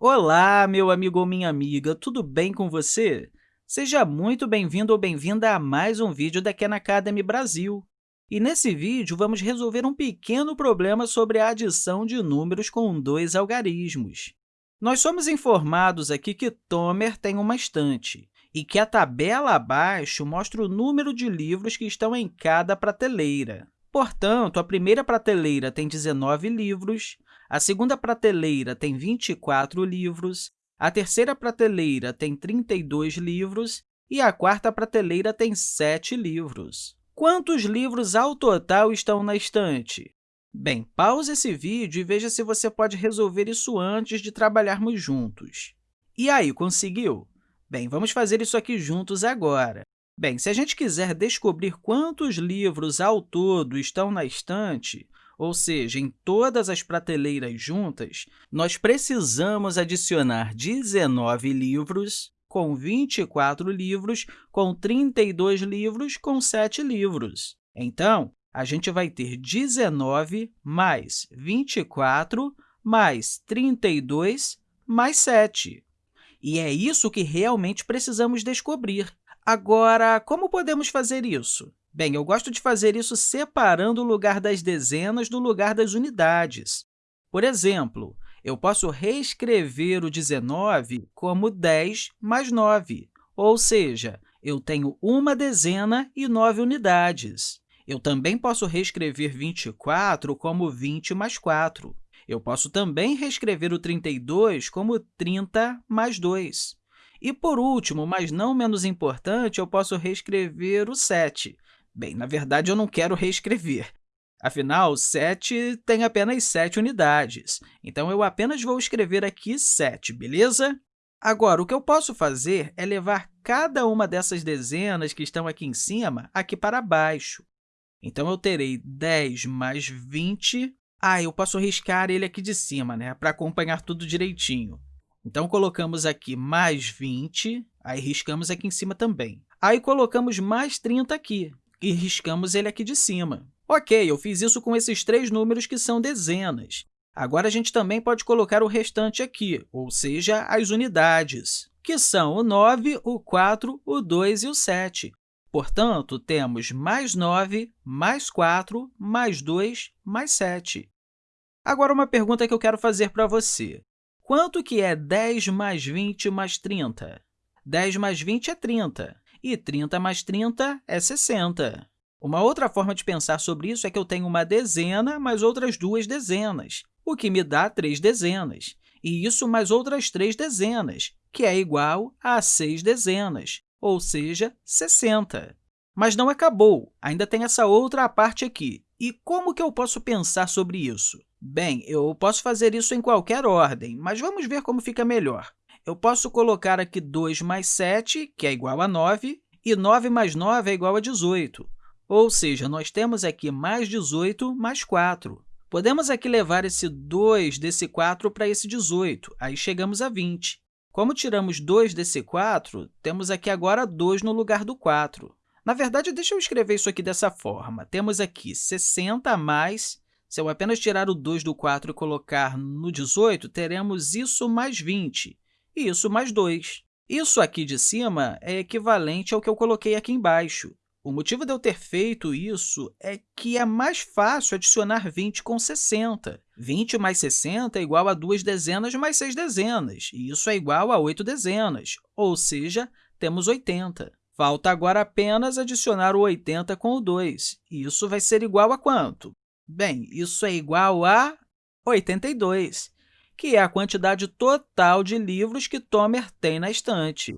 Olá, meu amigo ou minha amiga, tudo bem com você? Seja muito bem-vindo ou bem-vinda a mais um vídeo da Khan Academy Brasil. E nesse vídeo, vamos resolver um pequeno problema sobre a adição de números com dois algarismos. Nós somos informados aqui que Tomer tem uma estante e que a tabela abaixo mostra o número de livros que estão em cada prateleira. Portanto, a primeira prateleira tem 19 livros, a segunda prateleira tem 24 livros, a terceira prateleira tem 32 livros e a quarta prateleira tem 7 livros. Quantos livros ao total estão na estante? Bem, pause esse vídeo e veja se você pode resolver isso antes de trabalharmos juntos. E aí, conseguiu? Bem, vamos fazer isso aqui juntos agora. Bem, se a gente quiser descobrir quantos livros ao todo estão na estante, ou seja, em todas as prateleiras juntas, nós precisamos adicionar 19 livros com 24 livros, com 32 livros, com 7 livros. Então, a gente vai ter 19 mais 24 mais 32 mais 7. E é isso que realmente precisamos descobrir. Agora, como podemos fazer isso? Bem, eu gosto de fazer isso separando o lugar das dezenas do lugar das unidades. Por exemplo, eu posso reescrever o 19 como 10 mais 9, ou seja, eu tenho uma dezena e 9 unidades. Eu também posso reescrever 24 como 20 mais 4. Eu posso também reescrever o 32 como 30 mais 2. E, por último, mas não menos importante, eu posso reescrever o 7. Bem, na verdade, eu não quero reescrever. Afinal, 7 tem apenas 7 unidades, então eu apenas vou escrever aqui 7, beleza? Agora, o que eu posso fazer é levar cada uma dessas dezenas que estão aqui em cima aqui para baixo. Então, eu terei 10 mais 20. Ah, eu posso riscar ele aqui de cima, né, para acompanhar tudo direitinho. Então, colocamos aqui mais 20, aí riscamos aqui em cima também. Aí, colocamos mais 30 aqui e riscamos ele aqui de cima. Ok, eu fiz isso com esses três números que são dezenas. Agora, a gente também pode colocar o restante aqui, ou seja, as unidades, que são o 9, o 4, o 2 e o 7. Portanto, temos mais 9, mais 4, mais 2, mais 7. Agora, uma pergunta que eu quero fazer para você. Quanto que é 10 mais 20 mais 30? 10 mais 20 é 30, e 30 mais 30 é 60. Uma outra forma de pensar sobre isso é que eu tenho uma dezena mais outras duas dezenas, o que me dá três dezenas, e isso mais outras três dezenas, que é igual a seis dezenas, ou seja, 60. Mas não acabou, ainda tem essa outra parte aqui. E como que eu posso pensar sobre isso? Bem, eu posso fazer isso em qualquer ordem, mas vamos ver como fica melhor. Eu posso colocar aqui 2 mais 7, que é igual a 9, e 9 mais 9 é igual a 18. Ou seja, nós temos aqui mais 18 mais 4. Podemos aqui levar esse 2 desse 4 para esse 18, aí chegamos a 20. Como tiramos 2 desse 4, temos aqui agora 2 no lugar do 4. Na verdade, deixa eu escrever isso aqui dessa forma. Temos aqui 60 mais se eu apenas tirar o 2 do 4 e colocar no 18, teremos isso mais 20 e isso mais 2. Isso aqui de cima é equivalente ao que eu coloquei aqui embaixo. O motivo de eu ter feito isso é que é mais fácil adicionar 20 com 60. 20 mais 60 é igual a 2 dezenas mais 6 dezenas, e isso é igual a 8 dezenas, ou seja, temos 80. Falta agora apenas adicionar o 80 com o 2, e isso vai ser igual a quanto? Bem, isso é igual a 82, que é a quantidade total de livros que Tomer tem na estante.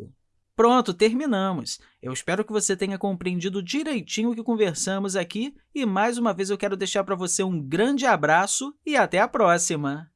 Pronto, terminamos! Eu espero que você tenha compreendido direitinho o que conversamos aqui e, mais uma vez, eu quero deixar para você um grande abraço e até a próxima!